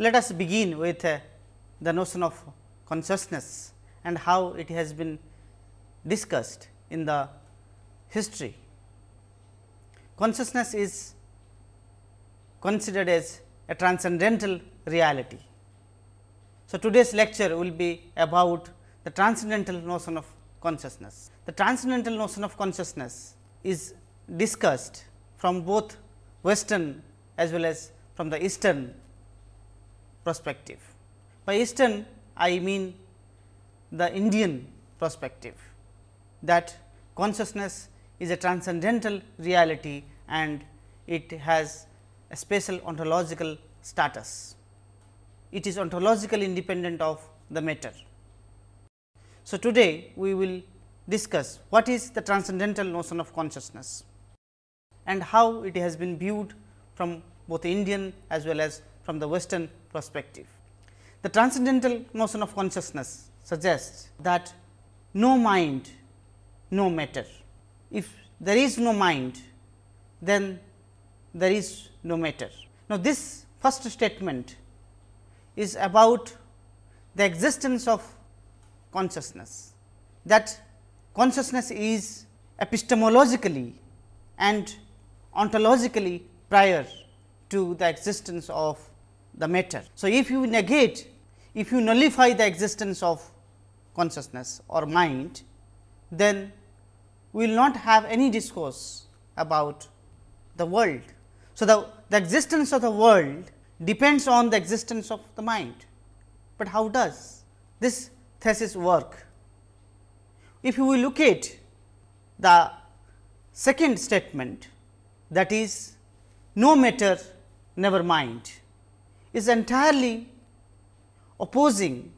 let us begin with uh, the notion of consciousness and how it has been discussed in the history. Consciousness is considered as a transcendental reality. So, today's lecture will be about the transcendental notion of consciousness. The transcendental notion of consciousness is discussed from both western as well as from the eastern perspective. By eastern I mean the Indian perspective that consciousness is a transcendental reality and it has a special ontological status. It is ontologically independent of the matter. So, today we will discuss what is the transcendental notion of consciousness and how it has been viewed from both Indian as well as from the western perspective. The transcendental notion of consciousness suggests that no mind, no matter. If there is no mind, then there is no matter. Now, this first statement is about the existence of consciousness, that consciousness is epistemologically and ontologically prior to the existence of the matter. So, if you negate, if you nullify the existence of consciousness or mind, then we will not have any discourse about the world. So, the, the existence of the world depends on the existence of the mind, but how does this thesis work? If you look at the second statement that is no matter never mind is entirely opposing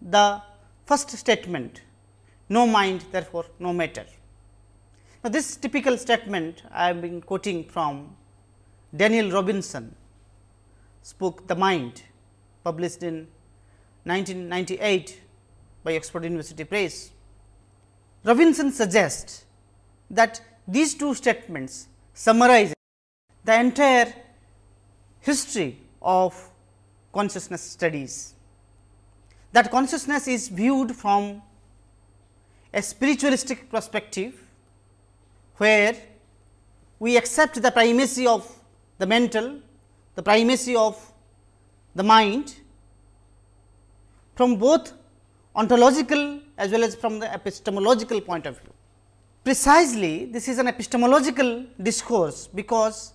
the first statement no mind therefore, no matter. Now, this typical statement I have been quoting from Daniel Robinson book The Mind published in 1998 by Oxford University Press. Robinson suggests that these two statements summarize the entire history of consciousness studies. That consciousness is viewed from a spiritualistic perspective, where we accept the primacy of the mental, the primacy of the mind from both ontological as well as from the epistemological point of view. Precisely this is an epistemological discourse, because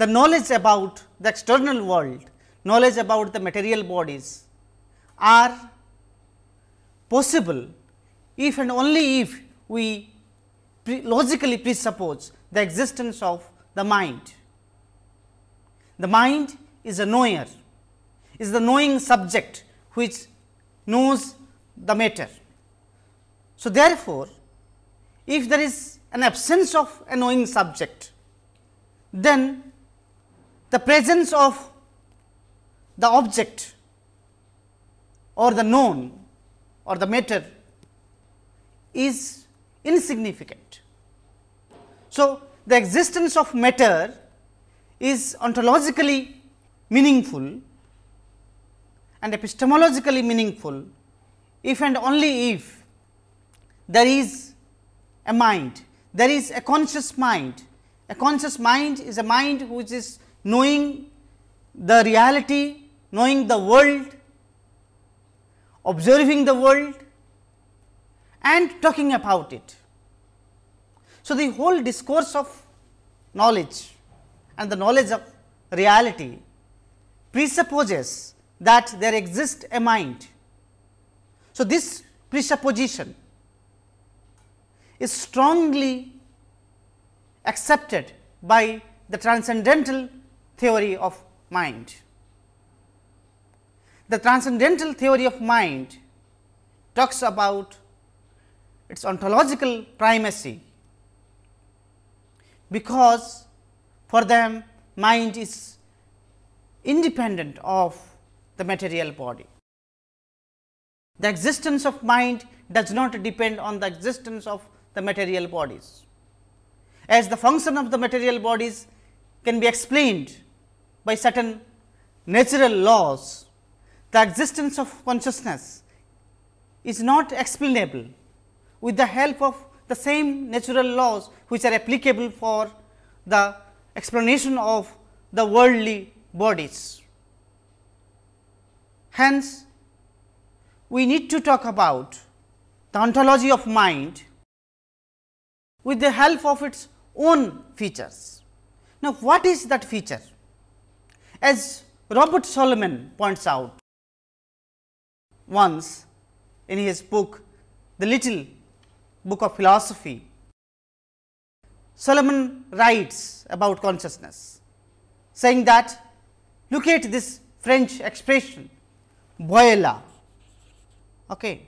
the knowledge about the external world, knowledge about the material bodies are possible if and only if we pre logically presuppose the existence of the mind. The mind is a knower, is the knowing subject which knows the matter. So, therefore, if there is an absence of a knowing subject, then the presence of the object or the known or the matter is insignificant. So, the existence of matter is ontologically meaningful and epistemologically meaningful if and only if there is a mind, there is a conscious mind. A conscious mind is a mind which is knowing the reality, knowing the world, observing the world and talking about it. So, the whole discourse of knowledge and the knowledge of reality presupposes that there exists a mind. So, this presupposition is strongly accepted by the transcendental theory of mind. The transcendental theory of mind talks about its ontological primacy, because for them mind is independent of the material body. The existence of mind does not depend on the existence of the material bodies. As the function of the material bodies can be explained by certain natural laws, the existence of consciousness is not explainable with the help of the same natural laws which are applicable for the explanation of the worldly bodies. Hence, we need to talk about the ontology of mind with the help of its own features. Now, what is that feature? As Robert Solomon points out once in his book, The Little Book of Philosophy, Solomon writes about consciousness, saying that look at this French expression voila. Okay.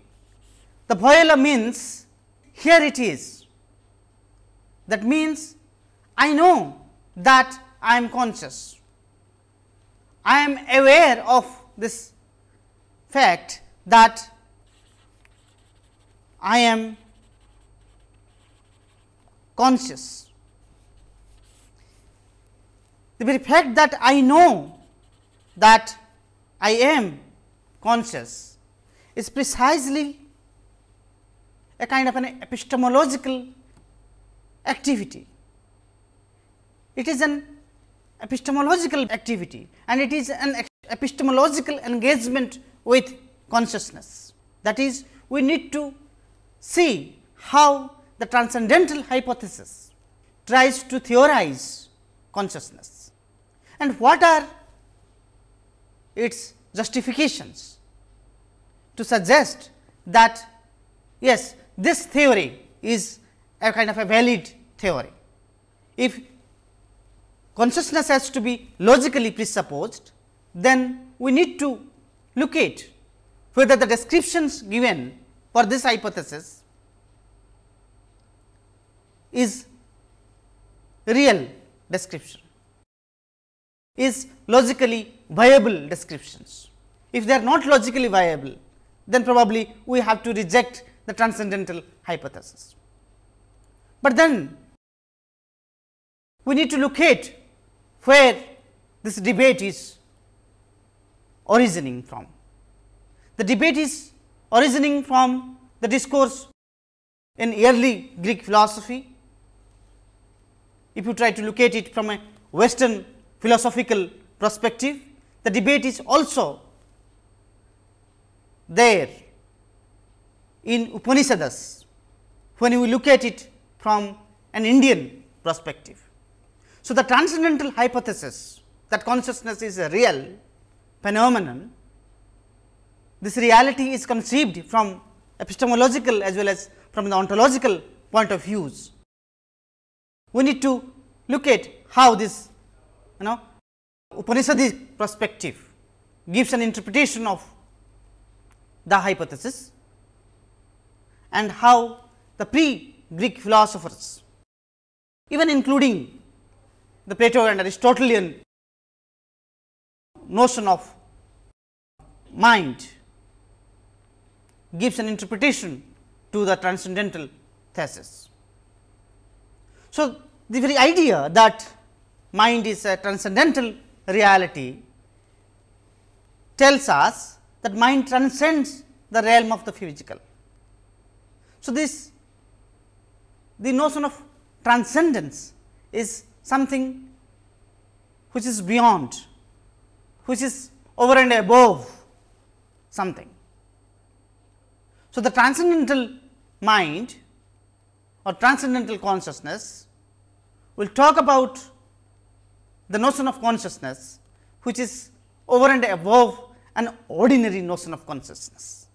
The voila means here it is. That means I know that I am conscious. I am aware of this fact that I am conscious. The very fact that I know that I am conscious is precisely a kind of an epistemological activity. It is an epistemological activity and it is an epistemological engagement with consciousness. That is, we need to see how the transcendental hypothesis tries to theorize consciousness and what are its justifications to suggest that yes, this theory is a kind of a valid theory. If consciousness has to be logically presupposed, then we need to look at whether the descriptions given for this hypothesis is real description, is logically viable descriptions. If they are not logically viable, then probably we have to reject the transcendental hypothesis. But then we need to look at where this debate is originating from. The debate is originating from the discourse in early Greek philosophy. If you try to look at it from a western philosophical perspective, the debate is also there in Upanishads when we look at it from an Indian perspective. So, the transcendental hypothesis that consciousness is a real phenomenon, this reality is conceived from epistemological as well as from the ontological point of views. We need to look at how this you know Upanishadic perspective gives an interpretation of the hypothesis and how the pre Greek philosophers even including the Plato and Aristotelian notion of mind gives an interpretation to the transcendental thesis. So, the very idea that mind is a transcendental reality tells us that mind transcends the realm of the physical. So, this the notion of transcendence is something which is beyond, which is over and above something. So, the transcendental mind or transcendental consciousness will talk about the notion of consciousness, which is over and above an ordinary notion of consciousness.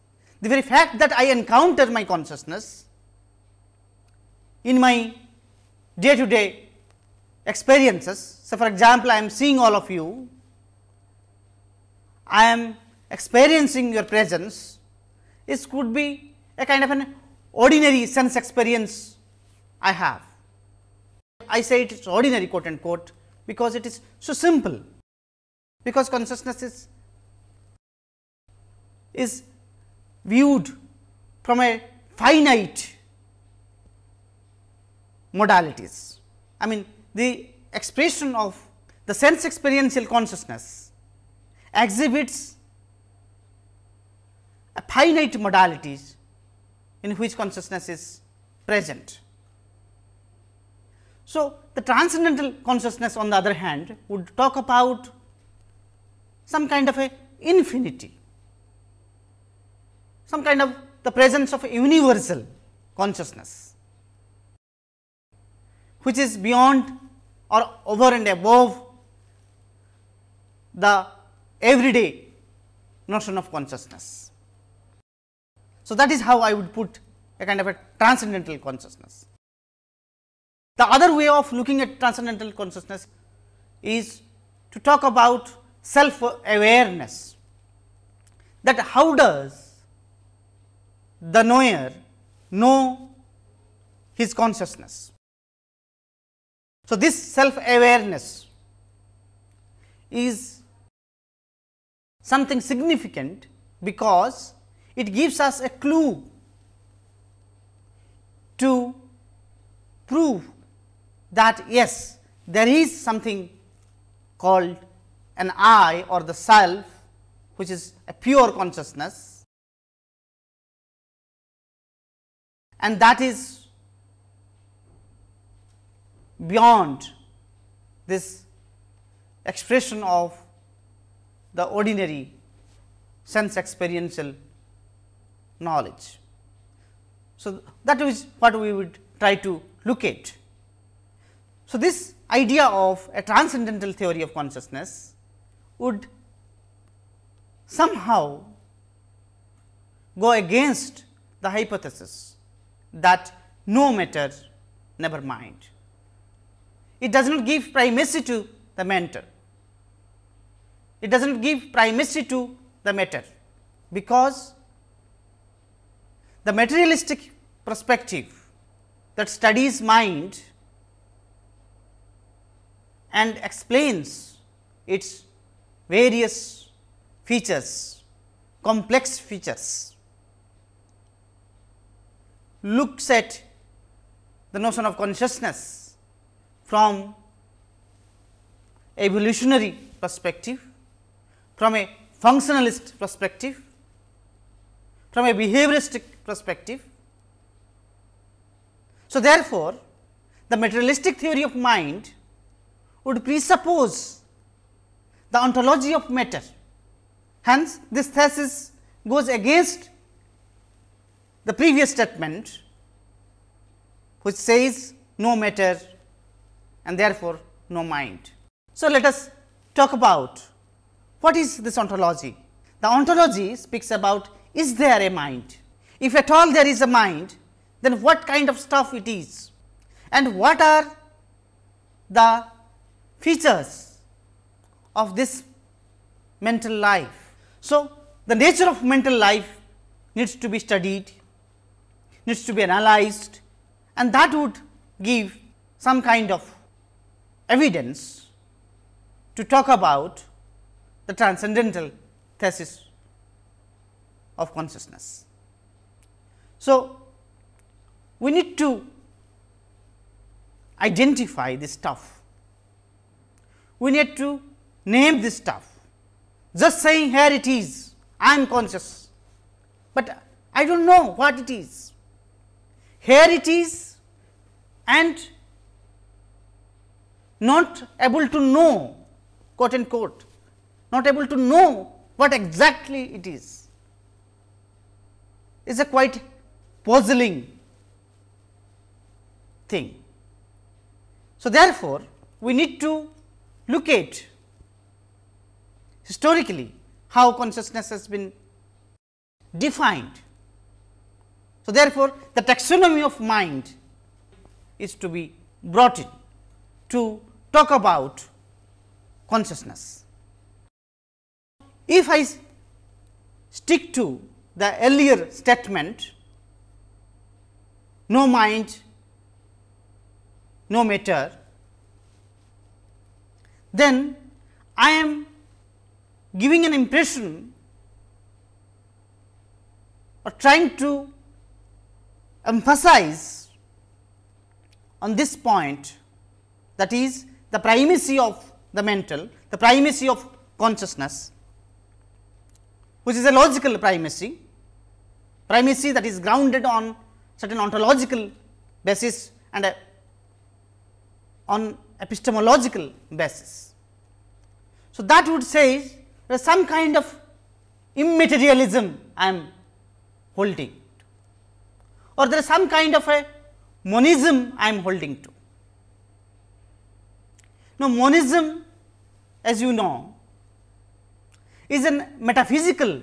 The very fact that I encounter my consciousness in my day to day experiences. So, for example, I am seeing all of you, I am experiencing your presence, this could be a kind of an ordinary sense experience I have. I say it is ordinary quote unquote, because it is so simple, because consciousness is, is viewed from a finite modalities. I mean the expression of the sense experiential consciousness exhibits a finite modalities in which consciousness is present. So, the transcendental consciousness on the other hand would talk about some kind of a infinity, some kind of the presence of universal consciousness, which is beyond or over and above the everyday notion of consciousness. So, that is how I would put a kind of a transcendental consciousness. The other way of looking at transcendental consciousness is to talk about self awareness that how does the knower know his consciousness. So, this self awareness is something significant because it gives us a clue to prove that yes, there is something called an I or the self, which is a pure consciousness. And that is beyond this expression of the ordinary sense experiential knowledge. So, that is what we would try to look at. So, this idea of a transcendental theory of consciousness would somehow go against the hypothesis that no matter never mind. It does not give primacy to the mental, it does not give primacy to the matter, because the materialistic perspective that studies mind and explains its various features, complex features, looks at the notion of consciousness from evolutionary perspective, from a functionalist perspective, from a behavioristic perspective. So, therefore, the materialistic theory of mind would presuppose the ontology of matter. Hence, this thesis goes against the previous statement which says no matter and therefore, no mind. So, let us talk about what is this ontology. The ontology speaks about is there a mind. If at all there is a mind, then what kind of stuff it is and what are the features of this mental life. So, the nature of mental life needs to be studied, needs to be analyzed and that would give some kind of evidence to talk about the transcendental thesis of consciousness. So, we need to identify this stuff, we need to name this stuff. Just saying here it is, I am conscious, but I do not know what it is. Here it is and not able to know quote unquote, not able to know what exactly it is, is a quite puzzling thing. So, therefore, we need to look at historically how consciousness has been defined. So, therefore, the taxonomy of mind is to be brought in to talk about consciousness. If I stick to the earlier statement, no mind, no matter, then I am giving an impression or trying to emphasize on this point that is the primacy of the mental, the primacy of consciousness, which is a logical primacy primacy that is grounded on certain ontological basis and a, on epistemological basis. So, that would say there is some kind of immaterialism I am holding or there is some kind of a monism I am holding to. Now, monism as you know is a metaphysical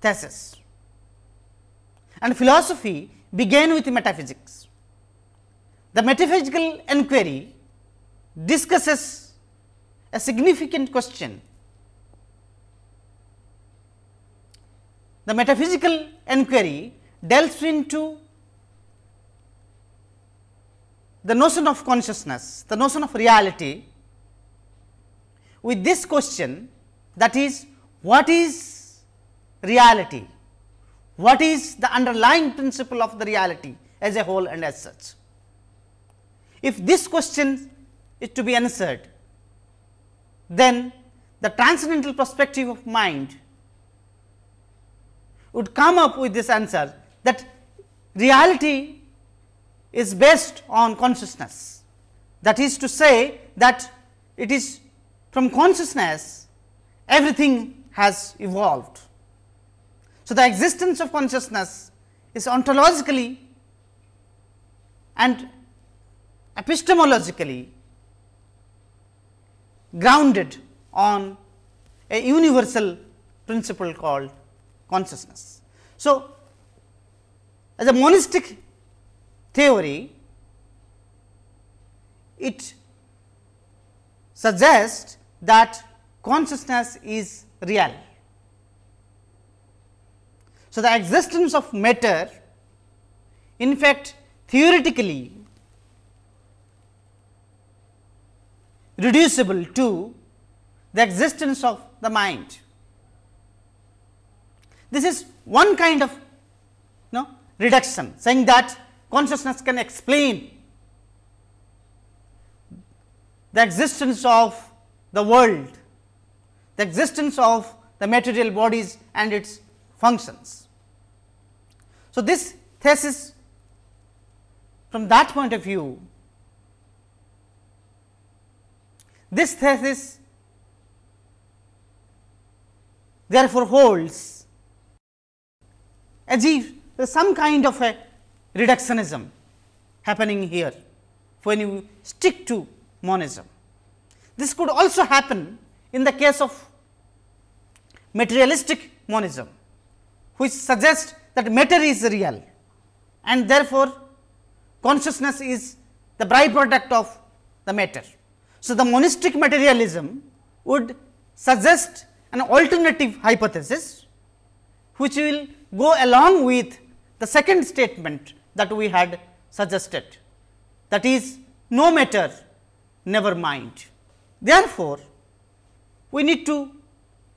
thesis and philosophy began with metaphysics. The metaphysical enquiry discusses a significant question. The metaphysical enquiry delves into the notion of consciousness, the notion of reality with this question that is what is reality, what is the underlying principle of the reality as a whole and as such. If this question is to be answered, then the transcendental perspective of mind would come up with this answer that reality is based on consciousness. That is to say that it is from consciousness everything has evolved. So, the existence of consciousness is ontologically and epistemologically grounded on a universal principle called consciousness. So, as a monistic theory, it suggests that consciousness is real. So, the existence of matter in fact theoretically reducible to the existence of the mind. This is one kind of you know, reduction saying that consciousness can explain the existence of the world, the existence of the material bodies and its functions. So, this thesis from that point of view, this thesis therefore holds as if some kind of a reductionism happening here when you stick to monism. This could also happen in the case of materialistic monism, which suggests that matter is real and therefore, consciousness is the byproduct of the matter. So, the monistic materialism would suggest an alternative hypothesis, which will go along with the second statement that we had suggested that is no matter never mind. Therefore, we need to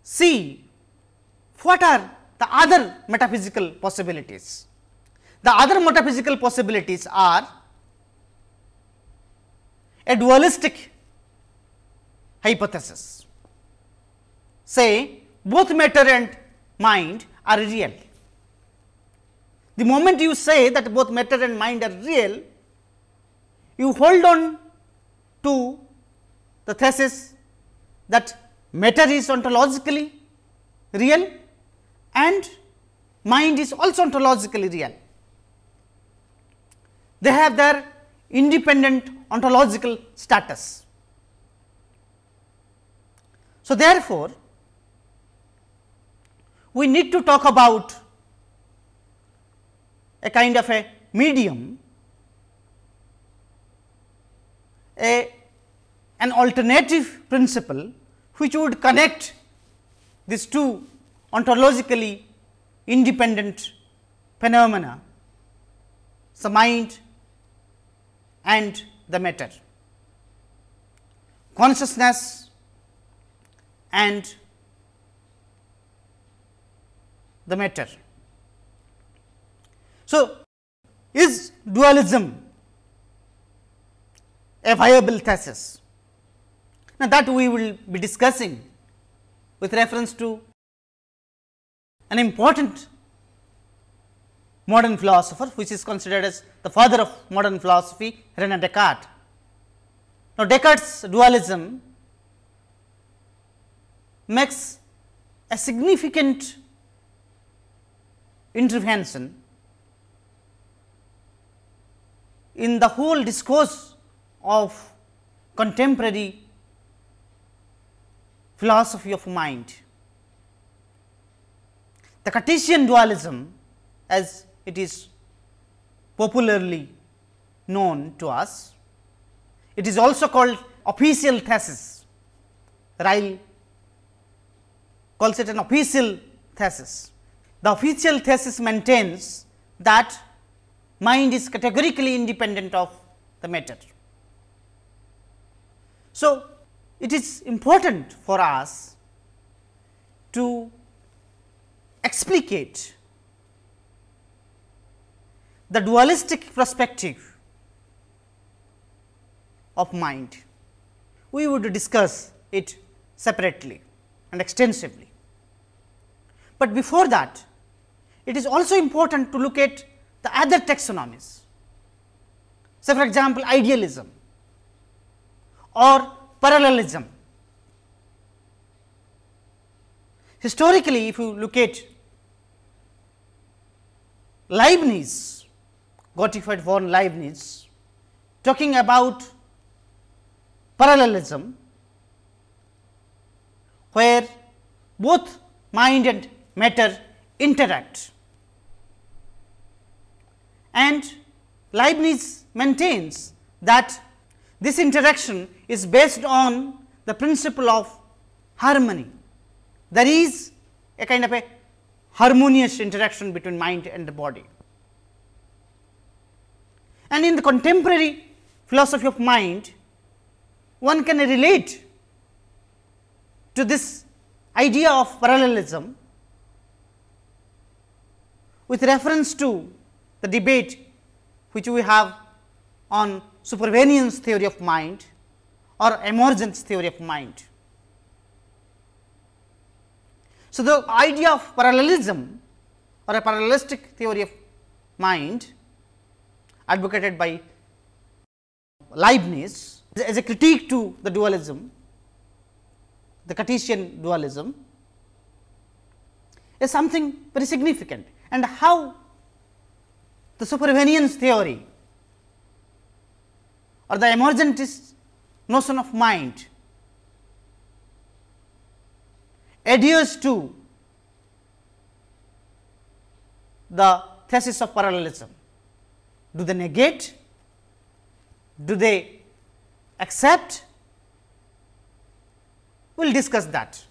see what are the other metaphysical possibilities. The other metaphysical possibilities are a dualistic hypothesis. Say both matter and mind are real. The moment you say that both matter and mind are real, you hold on to the thesis that matter is ontologically real and mind is also ontologically real. They have their independent ontological status. So, therefore, we need to talk about a kind of a medium, a an alternative principle which would connect these two ontologically independent phenomena, the mind and the matter, consciousness and the matter. So, is dualism a viable thesis? Now, that we will be discussing with reference to an important modern philosopher which is considered as the father of modern philosophy Rene Descartes. Now, Descartes dualism makes a significant intervention in the whole discourse of contemporary philosophy of mind. The Cartesian dualism as it is popularly known to us, it is also called official thesis. Ryle calls it an official thesis. The official thesis maintains that mind is categorically independent of the matter. So, it is important for us to explicate the dualistic perspective of mind. We would discuss it separately and extensively. But before that, it is also important to look at the other taxonomies. Say for example, idealism or parallelism. Historically, if you look at Leibniz, Gottfried von Leibniz, talking about parallelism, where both mind and matter interact. And Leibniz maintains that this interaction is based on the principle of harmony. There is a kind of a harmonious interaction between mind and the body. And in the contemporary philosophy of mind, one can relate to this idea of parallelism with reference to the debate which we have on supervenience theory of mind or emergence theory of mind. So, the idea of parallelism or a parallelistic theory of mind advocated by Leibniz as a critique to the dualism, the Cartesian dualism is something very significant and how the supervenience theory or the emergentist notion of mind adheres to the thesis of parallelism. Do they negate? Do they accept? We will discuss that.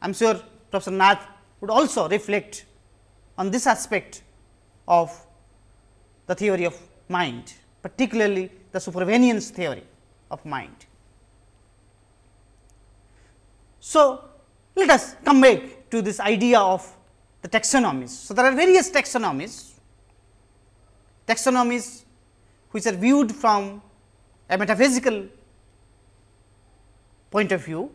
I am sure Professor Nath would also reflect on this aspect of the theory of mind, particularly the supervenience theory of mind. So, let us come back to this idea of the taxonomies. So, there are various taxonomies, taxonomies which are viewed from a metaphysical point of view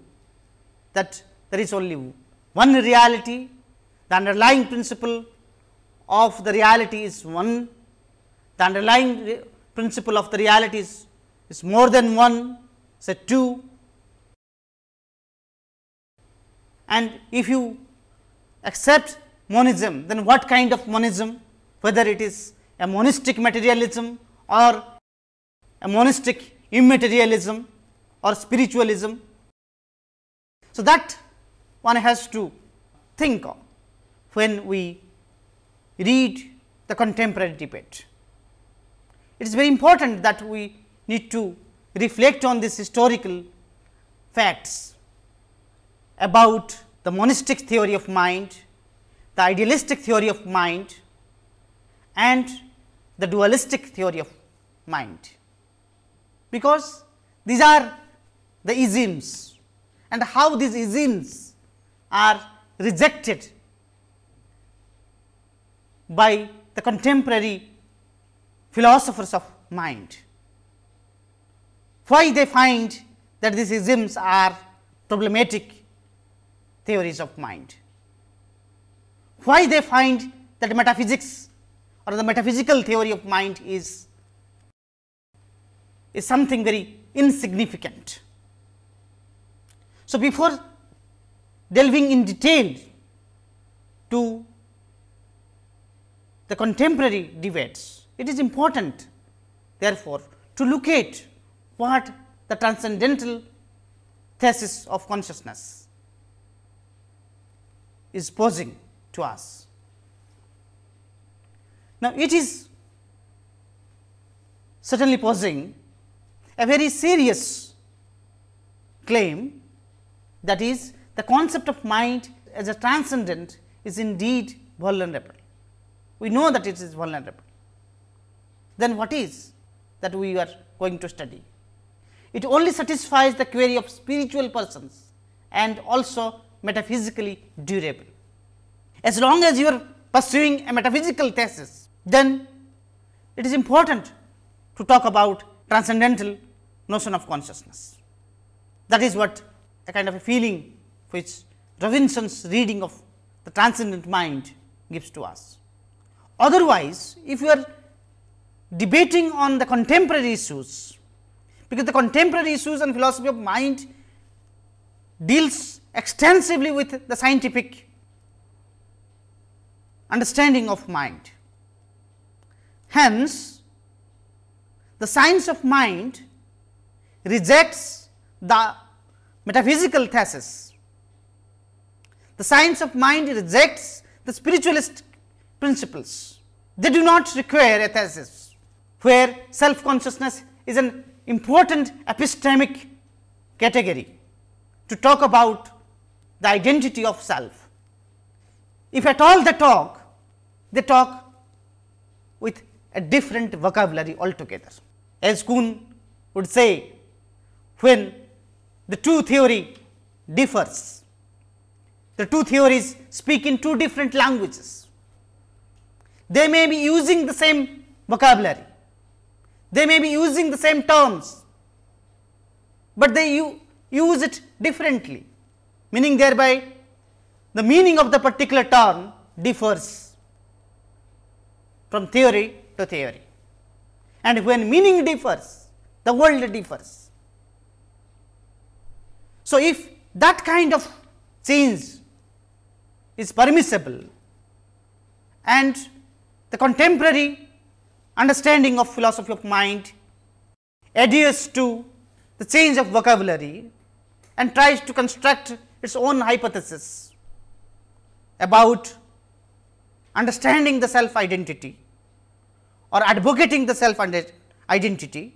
that there is only one reality, the underlying principle of the reality is one, the underlying principle of the reality is, more than one, say 2. And if you accept monism, then what kind of monism? Whether it is a monistic materialism or a monistic immaterialism or spiritualism. So, that one has to think of when we read the contemporary debate. It is very important that we need to reflect on these historical facts about the monistic theory of mind, the idealistic theory of mind and the dualistic theory of mind, because these are the isms and how these isms are rejected by the contemporary philosophers of mind. Why they find that these isms are problematic theories of mind? Why they find that metaphysics or the metaphysical theory of mind is, is something very insignificant. So, before delving in detail to the contemporary debates, it is important therefore, to look at what the transcendental thesis of consciousness is posing to us. Now, it is certainly posing a very serious claim that is the concept of mind as a transcendent is indeed vulnerable. We know that it is vulnerable. Then what is that we are going to study? It only satisfies the query of spiritual persons and also metaphysically durable. As long as you are pursuing a metaphysical thesis, then it is important to talk about transcendental notion of consciousness. That is what a kind of a feeling which Robinson's reading of the transcendent mind gives to us. Otherwise, if you are debating on the contemporary issues, because the contemporary issues and philosophy of mind deals extensively with the scientific understanding of mind. Hence, the science of mind rejects the metaphysical thesis. The science of mind rejects the spiritualist principles. They do not require a thesis, where self consciousness is an important epistemic category to talk about the identity of self. If at all they talk, they talk with a different vocabulary altogether. As Kuhn would say, when the two theory differs, the two theories speak in two different languages. They may be using the same vocabulary, they may be using the same terms, but they use it differently, meaning thereby the meaning of the particular term differs from theory to theory. And when meaning differs, the world differs. So, if that kind of change is permissible and the contemporary understanding of philosophy of mind adheres to the change of vocabulary and tries to construct its own hypothesis about understanding the self identity or advocating the self identity,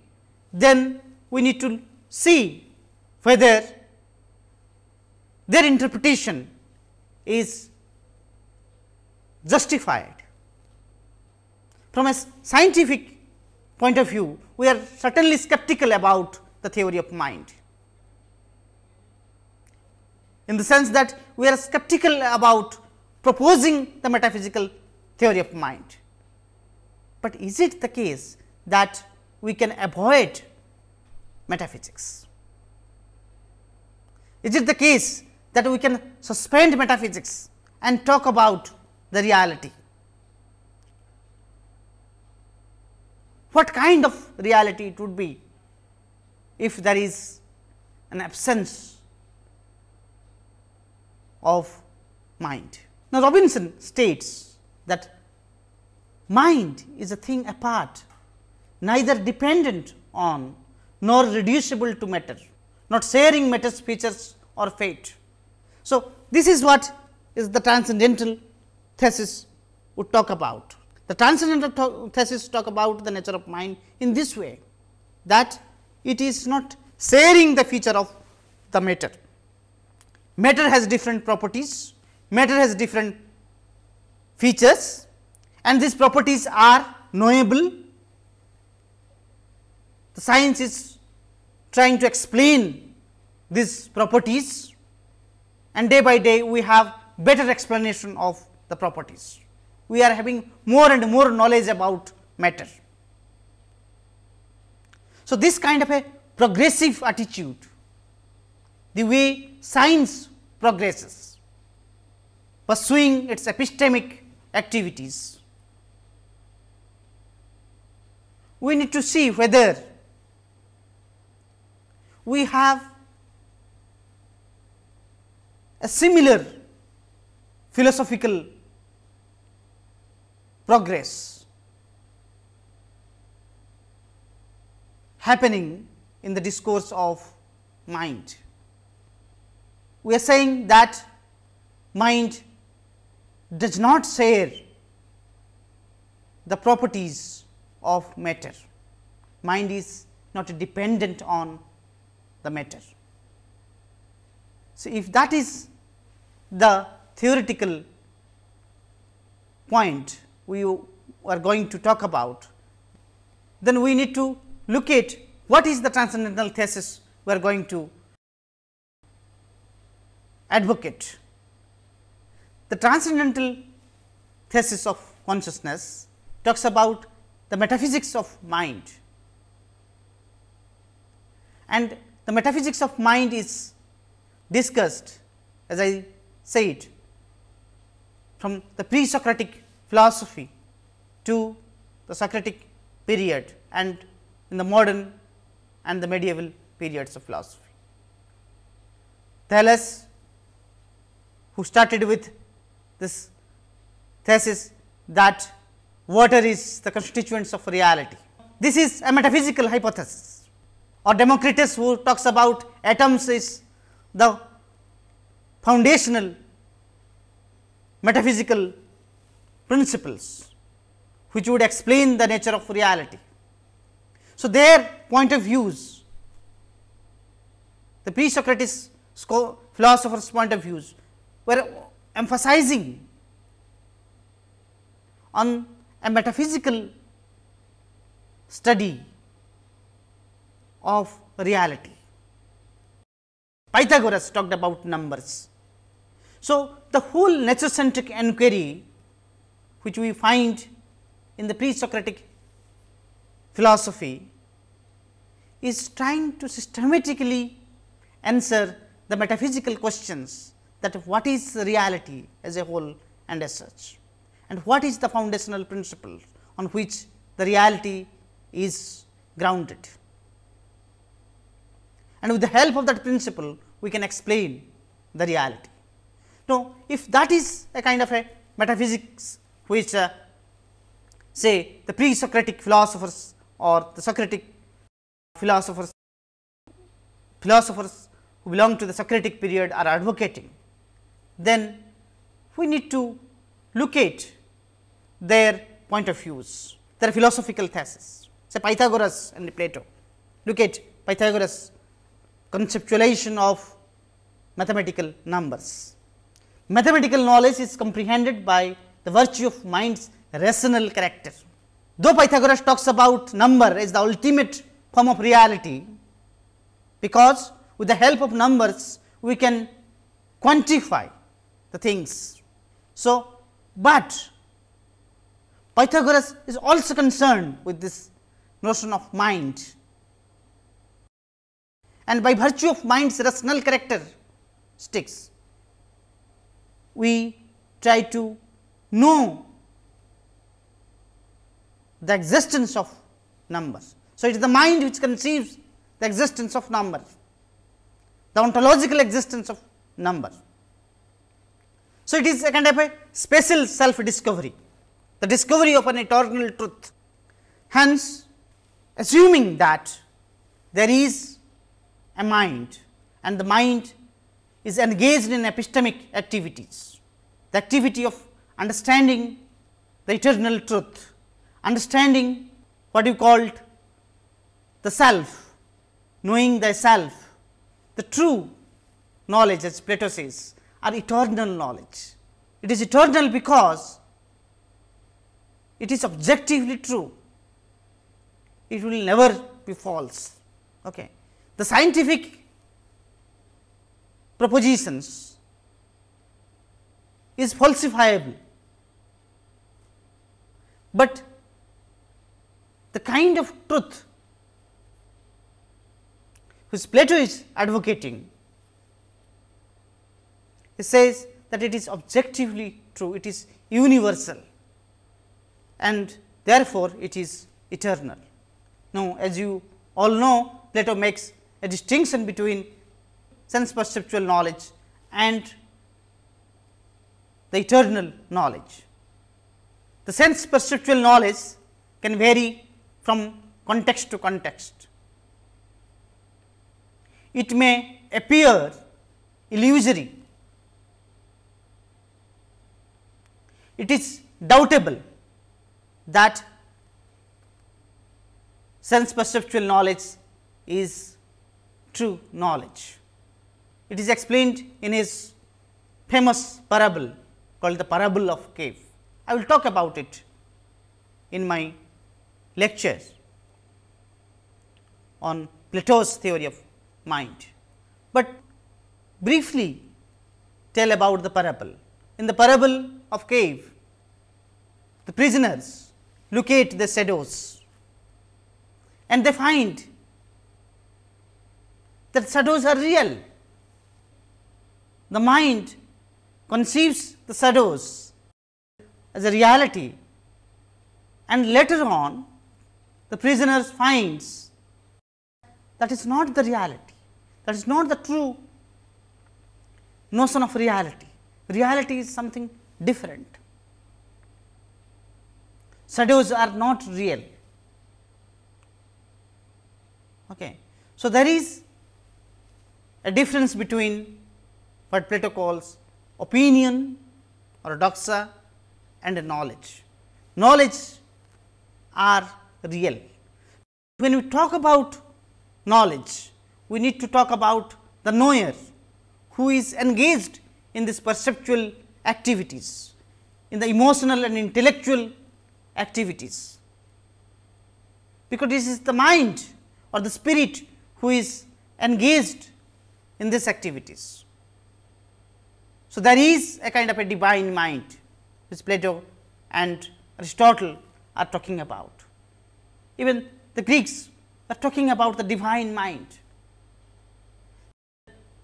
then we need to see whether their interpretation is justified. From a scientific point of view, we are certainly skeptical about the theory of mind, in the sense that we are skeptical about proposing the metaphysical theory of mind. But is it the case that we can avoid metaphysics? Is it the case that we can suspend metaphysics and talk about the reality? What kind of reality it would be if there is an absence of mind? Now, Robinson states that Mind is a thing apart, neither dependent on nor reducible to matter, not sharing matter's features or fate. So, this is what is the transcendental thesis would talk about. The transcendental thesis talk about the nature of mind in this way that it is not sharing the feature of the matter. Matter has different properties, matter has different features and these properties are knowable. The science is trying to explain these properties and day by day we have better explanation of the properties. We are having more and more knowledge about matter. So, this kind of a progressive attitude, the way science progresses, pursuing its epistemic activities we need to see whether we have a similar philosophical progress happening in the discourse of mind. We are saying that mind does not share the properties of matter. Mind is not dependent on the matter. So, if that is the theoretical point we are going to talk about, then we need to look at what is the transcendental thesis we are going to advocate. The transcendental thesis of consciousness talks about the metaphysics of mind and the metaphysics of mind is discussed as I said from the pre Socratic philosophy to the Socratic period and in the modern and the medieval periods of philosophy. Thales who started with this thesis that water is the constituents of reality. This is a metaphysical hypothesis or Democritus who talks about atoms is the foundational metaphysical principles which would explain the nature of reality. So, their point of views, the pre-Socratic philosophers point of views were emphasizing on a metaphysical study of reality. Pythagoras talked about numbers. So, the whole nature centric enquiry which we find in the pre Socratic philosophy is trying to systematically answer the metaphysical questions that what is reality as a whole and as such and what is the foundational principle on which the reality is grounded. And with the help of that principle, we can explain the reality. Now, if that is a kind of a metaphysics which uh, say the pre-Socratic philosophers or the Socratic philosophers, philosophers who belong to the Socratic period are advocating, then we need to look at their point of views, their philosophical thesis. Say Pythagoras and Plato. Look at Pythagoras conceptualization of mathematical numbers. Mathematical knowledge is comprehended by the virtue of mind's rational character. Though Pythagoras talks about number as the ultimate form of reality, because with the help of numbers we can quantify the things. So, but Pythagoras is also concerned with this notion of mind and by virtue of mind's rational characteristics, we try to know the existence of numbers. So, it is the mind which conceives the existence of numbers, the ontological existence of numbers. So, it is a kind of a special self discovery the discovery of an eternal truth. Hence, assuming that there is a mind and the mind is engaged in epistemic activities, the activity of understanding the eternal truth, understanding what you called the self, knowing the self, the true knowledge as Plato says are eternal knowledge. It is eternal because it is objectively true, it will never be false. Okay. The scientific propositions is falsifiable, but the kind of truth which Plato is advocating, he says that it is objectively true, it is universal and therefore, it is eternal. Now, as you all know Plato makes a distinction between sense perceptual knowledge and the eternal knowledge. The sense perceptual knowledge can vary from context to context. It may appear illusory. It is doubtable that sense perceptual knowledge is true knowledge. It is explained in his famous parable called the parable of cave. I will talk about it in my lectures on Plato's theory of mind, but briefly tell about the parable. In the parable of cave, the prisoners locate the shadows and they find that shadows are real. The mind conceives the shadows as a reality and later on the prisoners finds that is not the reality, that is not the true notion of reality. Reality is something different. Shadows are not real. Okay. So, there is a difference between what Plato calls opinion or doxa and knowledge. Knowledge are real. When we talk about knowledge, we need to talk about the knower who is engaged in this perceptual activities, in the emotional and intellectual activities. Because this is the mind or the spirit who is engaged in these activities. So, there is a kind of a divine mind which Plato and Aristotle are talking about. Even the Greeks are talking about the divine mind.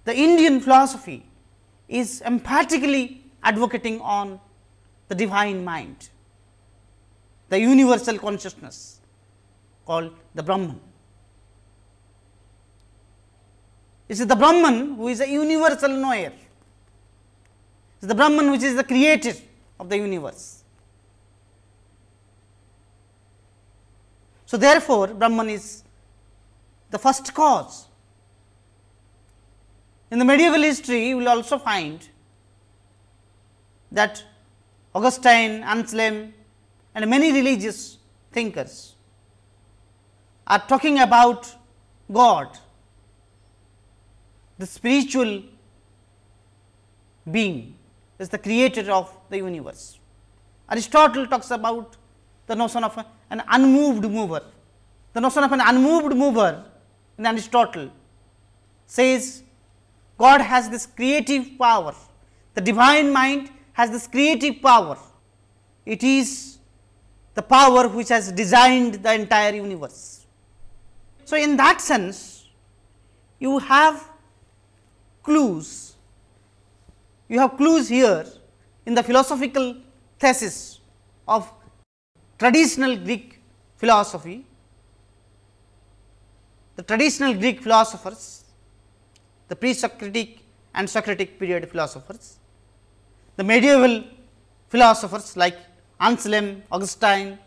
The Indian philosophy is emphatically advocating on the divine mind, the universal consciousness called the Brahman. It is the Brahman who is a universal knower. It is the Brahman which is the creator of the universe. So, therefore, Brahman is the first cause. In the medieval history, you will also find that Augustine, Anselm and many religious thinkers are talking about God the spiritual being is the creator of the universe. Aristotle talks about the notion of an unmoved mover. The notion of an unmoved mover in Aristotle says God has this creative power, the divine mind has this creative power. It is the power which has designed the entire universe. So, in that sense, you have clues. You have clues here in the philosophical thesis of traditional Greek philosophy. The traditional Greek philosophers, the pre-Socratic and Socratic period philosophers, the medieval philosophers like Anselm, Augustine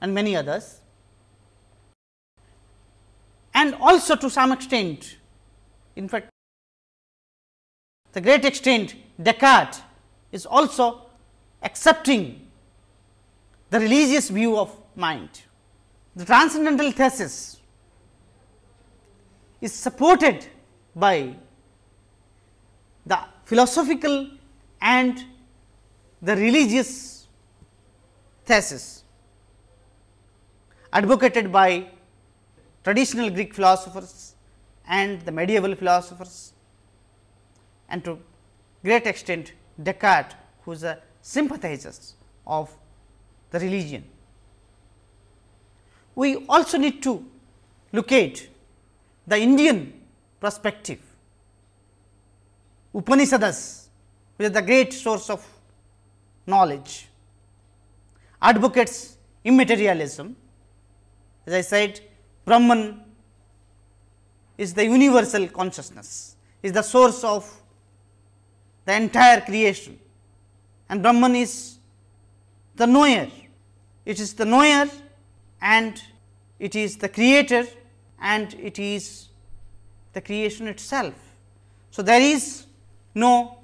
and many others and also to some extent in fact the great extent Descartes is also accepting the religious view of mind. The transcendental thesis is supported by the philosophical and the religious thesis advocated by traditional Greek philosophers and the medieval philosophers and to great extent Descartes who is a sympathizer of the religion. We also need to locate the Indian perspective. Upanishads which is the great source of knowledge advocates immaterialism As I said, Brahman is the universal consciousness, is the source of the entire creation and Brahman is the knower. It is the knower and it is the creator and it is the creation itself. So, there is no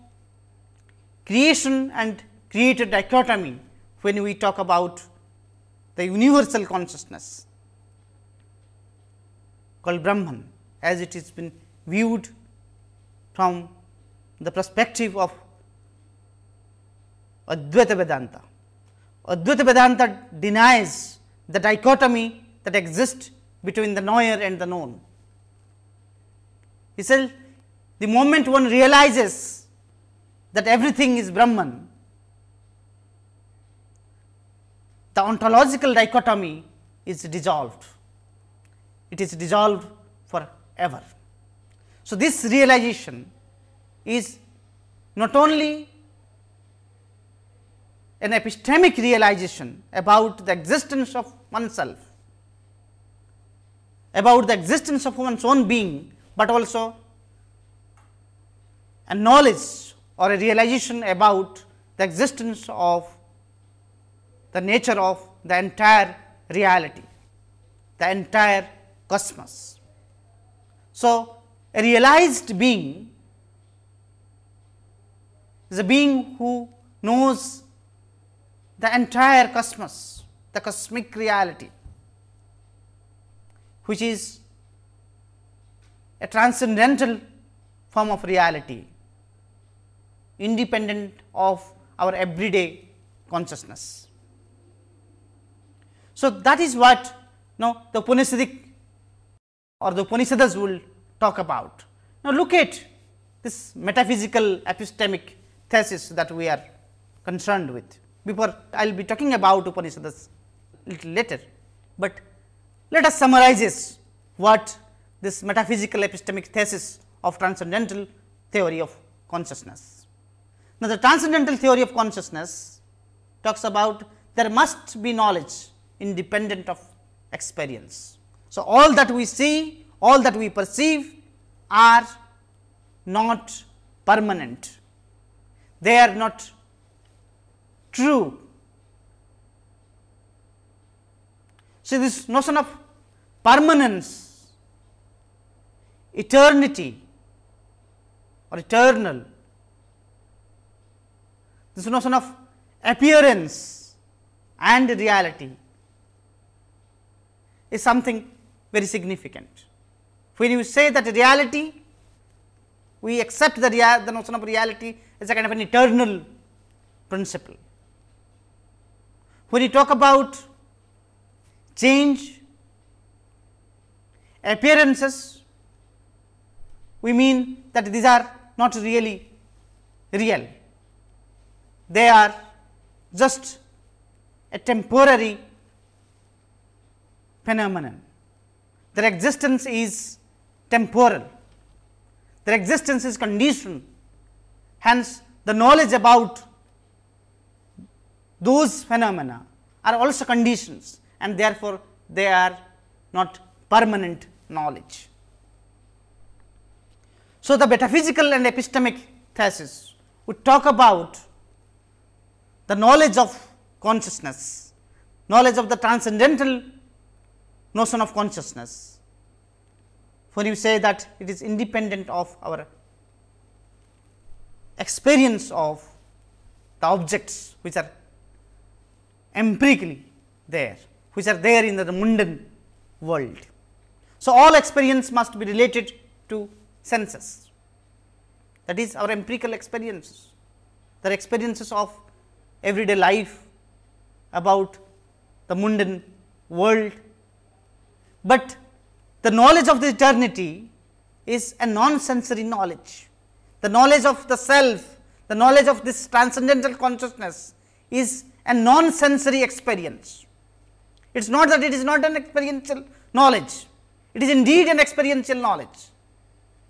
creation and creator dichotomy when we talk about the universal consciousness called Brahman as it has been viewed from the perspective of Advaita Vedanta. Advaita Vedanta denies the dichotomy that exists between the knower and the known. He said, the moment one realizes that everything is Brahman, the ontological dichotomy is dissolved. It is dissolved forever. So, this realization is not only an epistemic realization about the existence of oneself, about the existence of one's own being, but also a knowledge or a realization about the existence of the nature of the entire reality, the entire cosmos. So, a realized being is a being who knows the entire cosmos, the cosmic reality, which is a transcendental form of reality, independent of our everyday consciousness. So, that is what now the Upanishadic or the Upanishads will talk about. Now, look at this metaphysical epistemic thesis that we are concerned with before I will be talking about Upanishads little later, but let us summarize what this metaphysical epistemic thesis of transcendental theory of consciousness. Now, the transcendental theory of consciousness talks about there must be knowledge independent of experience. So, all that we see, all that we perceive are not permanent, they are not true. See this notion of permanence, eternity or eternal, this notion of appearance and reality is something very significant. When you say that reality, we accept the, the notion of reality as a kind of an eternal principle. When you talk about change, appearances, we mean that these are not really real. They are just a temporary phenomenon. Their existence is temporal, their existence is conditioned. Hence, the knowledge about those phenomena are also conditions and therefore, they are not permanent knowledge. So, the metaphysical and epistemic thesis would talk about the knowledge of consciousness, knowledge of the transcendental notion of consciousness. When you say that it is independent of our experience of the objects which are empirically there, which are there in the mundane world. So, all experience must be related to senses. That is our empirical experiences, the experiences of everyday life about the mundane world, but the knowledge of the eternity is a non-sensory knowledge. The knowledge of the self, the knowledge of this transcendental consciousness is a non-sensory experience. It is not that it is not an experiential knowledge, it is indeed an experiential knowledge,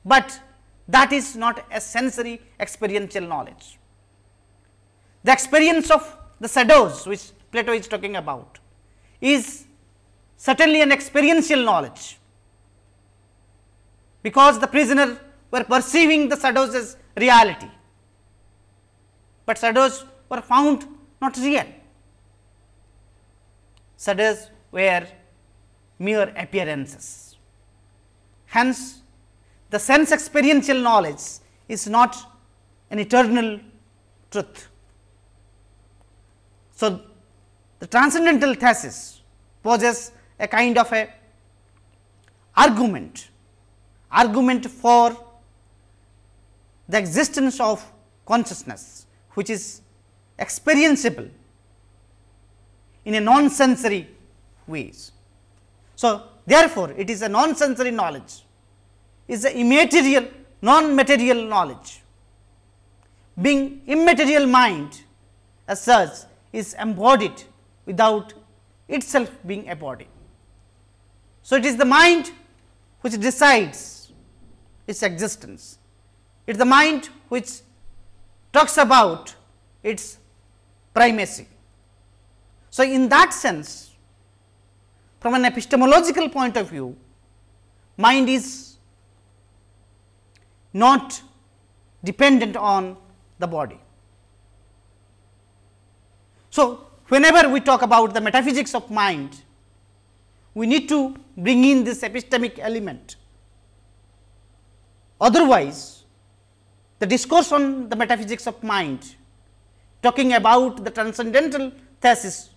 but that is not a sensory experiential knowledge. The experience of the shadows which Plato is talking about is certainly an experiential knowledge, because the prisoner were perceiving the shadows as reality, but shadows were found not real. Shadows were mere appearances. Hence, the sense experiential knowledge is not an eternal truth. So, the transcendental thesis poses a kind of a argument, argument for the existence of consciousness, which is experienceable in a non-sensory ways. So, therefore, it is a non-sensory knowledge, is a immaterial, non-material knowledge. Being immaterial mind as such is embodied without itself being a body. So, it is the mind which decides its existence. It is the mind which talks about its primacy. So, in that sense from an epistemological point of view mind is not dependent on the body. So, whenever we talk about the metaphysics of mind, we need to bring in this epistemic element. Otherwise, the discourse on the metaphysics of mind talking about the transcendental thesis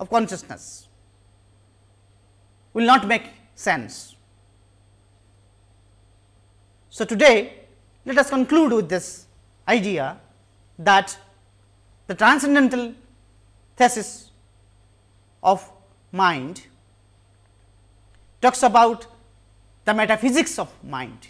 of consciousness will not make sense. So, today let us conclude with this idea that the transcendental thesis of mind talks about the metaphysics of mind